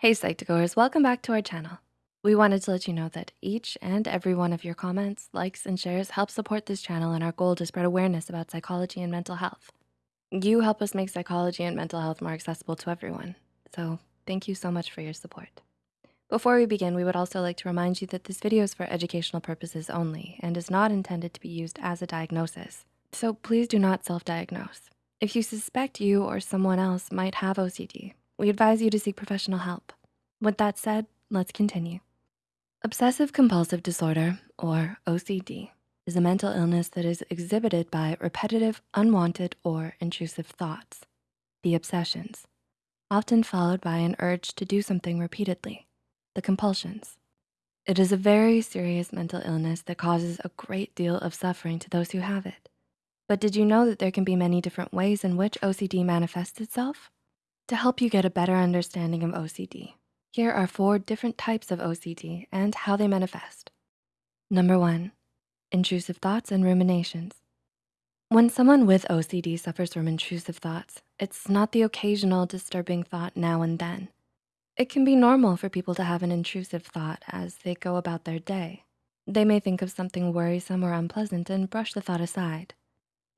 Hey Psych2Goers, welcome back to our channel. We wanted to let you know that each and every one of your comments, likes, and shares help support this channel and our goal to spread awareness about psychology and mental health. You help us make psychology and mental health more accessible to everyone. So thank you so much for your support. Before we begin, we would also like to remind you that this video is for educational purposes only and is not intended to be used as a diagnosis. So please do not self-diagnose. If you suspect you or someone else might have OCD, we advise you to seek professional help. With that said, let's continue. Obsessive compulsive disorder, or OCD, is a mental illness that is exhibited by repetitive, unwanted, or intrusive thoughts, the obsessions, often followed by an urge to do something repeatedly, the compulsions. It is a very serious mental illness that causes a great deal of suffering to those who have it. But did you know that there can be many different ways in which OCD manifests itself? To help you get a better understanding of OCD, here are four different types of OCD and how they manifest. Number one, intrusive thoughts and ruminations. When someone with OCD suffers from intrusive thoughts, it's not the occasional disturbing thought now and then. It can be normal for people to have an intrusive thought as they go about their day. They may think of something worrisome or unpleasant and brush the thought aside.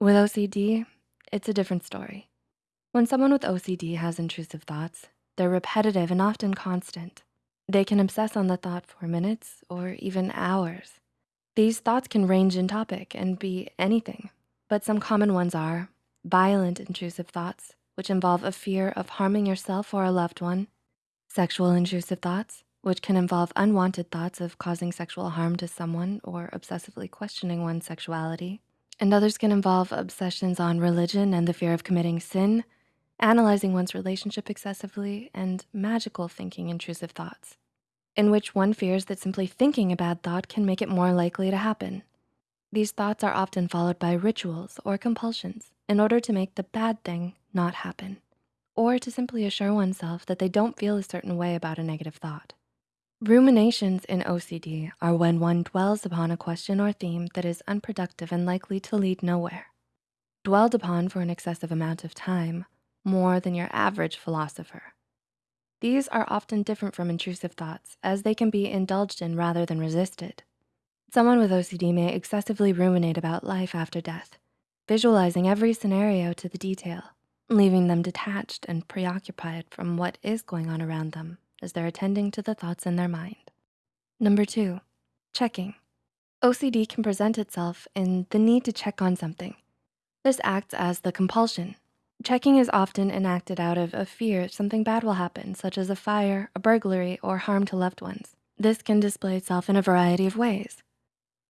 With OCD, it's a different story. When someone with OCD has intrusive thoughts, they're repetitive and often constant. They can obsess on the thought for minutes or even hours. These thoughts can range in topic and be anything, but some common ones are violent intrusive thoughts, which involve a fear of harming yourself or a loved one, sexual intrusive thoughts, which can involve unwanted thoughts of causing sexual harm to someone or obsessively questioning one's sexuality, and others can involve obsessions on religion and the fear of committing sin, analyzing one's relationship excessively, and magical thinking intrusive thoughts, in which one fears that simply thinking a bad thought can make it more likely to happen. These thoughts are often followed by rituals or compulsions in order to make the bad thing not happen, or to simply assure oneself that they don't feel a certain way about a negative thought. Ruminations in OCD are when one dwells upon a question or theme that is unproductive and likely to lead nowhere. Dwelled upon for an excessive amount of time more than your average philosopher. These are often different from intrusive thoughts as they can be indulged in rather than resisted. Someone with OCD may excessively ruminate about life after death, visualizing every scenario to the detail, leaving them detached and preoccupied from what is going on around them as they're attending to the thoughts in their mind. Number two, checking. OCD can present itself in the need to check on something. This acts as the compulsion Checking is often enacted out of a fear something bad will happen, such as a fire, a burglary, or harm to loved ones. This can display itself in a variety of ways.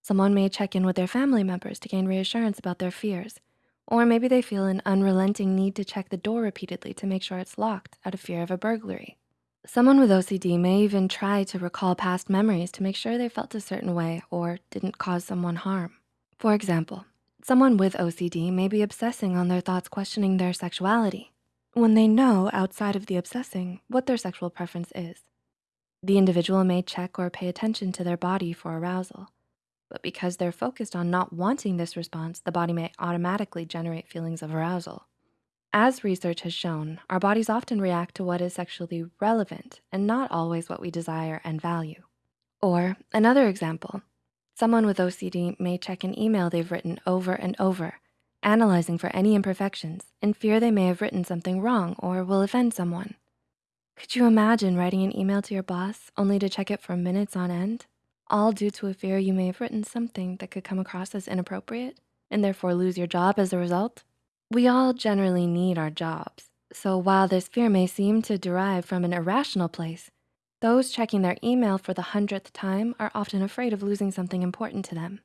Someone may check in with their family members to gain reassurance about their fears, or maybe they feel an unrelenting need to check the door repeatedly to make sure it's locked out of fear of a burglary. Someone with OCD may even try to recall past memories to make sure they felt a certain way or didn't cause someone harm. For example, Someone with OCD may be obsessing on their thoughts questioning their sexuality when they know outside of the obsessing what their sexual preference is. The individual may check or pay attention to their body for arousal, but because they're focused on not wanting this response, the body may automatically generate feelings of arousal. As research has shown, our bodies often react to what is sexually relevant and not always what we desire and value. Or another example, Someone with OCD may check an email they've written over and over, analyzing for any imperfections in fear they may have written something wrong or will offend someone. Could you imagine writing an email to your boss only to check it for minutes on end? All due to a fear you may have written something that could come across as inappropriate and therefore lose your job as a result? We all generally need our jobs. So while this fear may seem to derive from an irrational place, those checking their email for the hundredth time are often afraid of losing something important to them.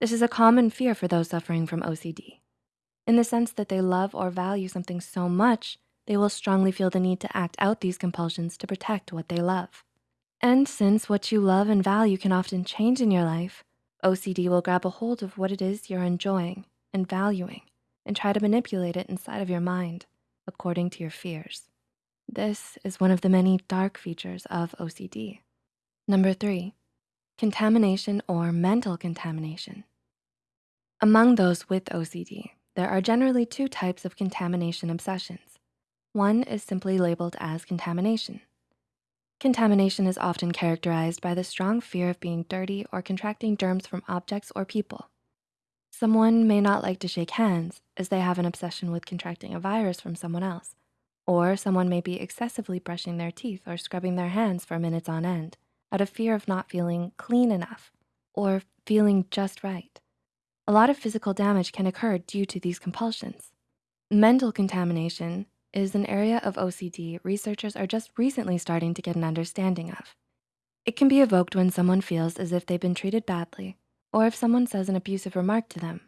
This is a common fear for those suffering from OCD. In the sense that they love or value something so much, they will strongly feel the need to act out these compulsions to protect what they love. And since what you love and value can often change in your life, OCD will grab a hold of what it is you're enjoying and valuing and try to manipulate it inside of your mind according to your fears. This is one of the many dark features of OCD. Number three, contamination or mental contamination. Among those with OCD, there are generally two types of contamination obsessions. One is simply labeled as contamination. Contamination is often characterized by the strong fear of being dirty or contracting germs from objects or people. Someone may not like to shake hands as they have an obsession with contracting a virus from someone else. Or someone may be excessively brushing their teeth or scrubbing their hands for minutes on end out of fear of not feeling clean enough or feeling just right. A lot of physical damage can occur due to these compulsions. Mental contamination is an area of OCD researchers are just recently starting to get an understanding of. It can be evoked when someone feels as if they've been treated badly or if someone says an abusive remark to them.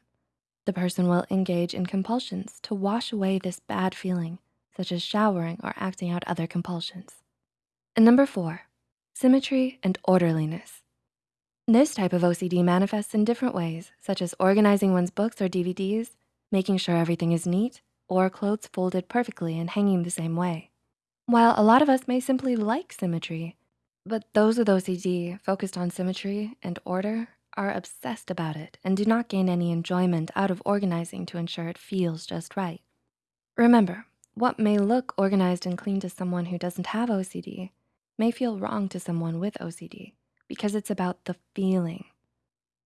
The person will engage in compulsions to wash away this bad feeling, such as showering or acting out other compulsions. And number four, symmetry and orderliness. This type of OCD manifests in different ways, such as organizing one's books or DVDs, making sure everything is neat, or clothes folded perfectly and hanging the same way. While a lot of us may simply like symmetry, but those with OCD focused on symmetry and order are obsessed about it and do not gain any enjoyment out of organizing to ensure it feels just right. Remember, what may look organized and clean to someone who doesn't have OCD may feel wrong to someone with OCD because it's about the feeling.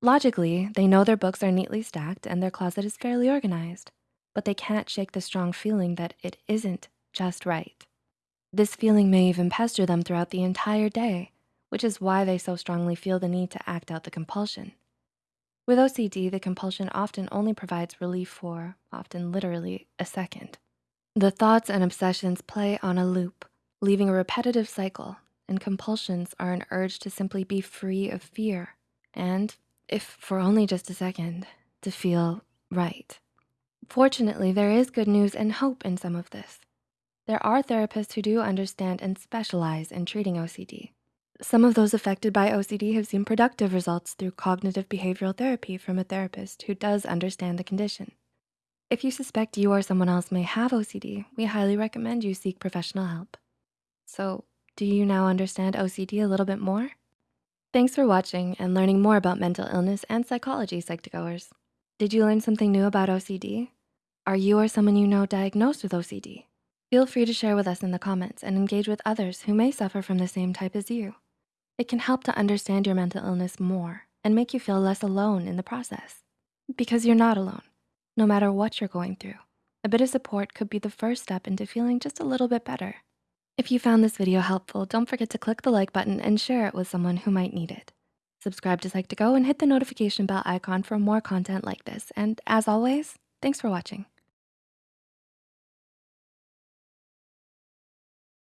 Logically, they know their books are neatly stacked and their closet is fairly organized, but they can't shake the strong feeling that it isn't just right. This feeling may even pester them throughout the entire day, which is why they so strongly feel the need to act out the compulsion. With OCD, the compulsion often only provides relief for, often literally, a second. The thoughts and obsessions play on a loop, leaving a repetitive cycle, and compulsions are an urge to simply be free of fear and, if for only just a second, to feel right. Fortunately, there is good news and hope in some of this. There are therapists who do understand and specialize in treating OCD. Some of those affected by OCD have seen productive results through cognitive behavioral therapy from a therapist who does understand the condition. If you suspect you or someone else may have OCD, we highly recommend you seek professional help. So do you now understand OCD a little bit more? Thanks for watching and learning more about mental illness and psychology, Psych2Goers. Did you learn something new about OCD? Are you or someone you know diagnosed with OCD? Feel free to share with us in the comments and engage with others who may suffer from the same type as you. It can help to understand your mental illness more and make you feel less alone in the process because you're not alone, no matter what you're going through. A bit of support could be the first step into feeling just a little bit better. If you found this video helpful, don't forget to click the like button and share it with someone who might need it. Subscribe to Psych2Go and hit the notification bell icon for more content like this. And as always, thanks for watching.